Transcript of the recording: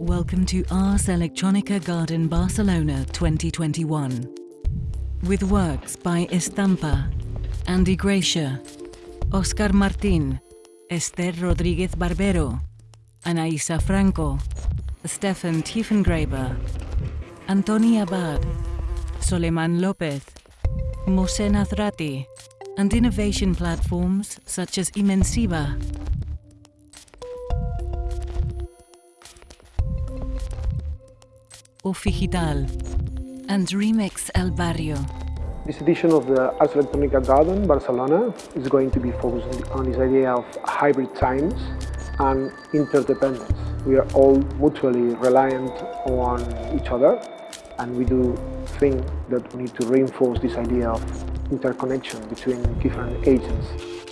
Welcome to Ars Electronica Garden Barcelona 2021. With works by Estampa, Andy Gracia, Oscar Martin, Esther Rodriguez Barbero, Anaisa Franco, Stefan Tiefengraber, Antoni Abad, Solimán Lopez, Mohsen Athrati, and innovation platforms such as Imensiva. Ofigital and Remix El Barrio. This edition of the Ars Electronica Garden Barcelona is going to be focused on this idea of hybrid times and interdependence. We are all mutually reliant on each other and we do think that we need to reinforce this idea of interconnection between different agents.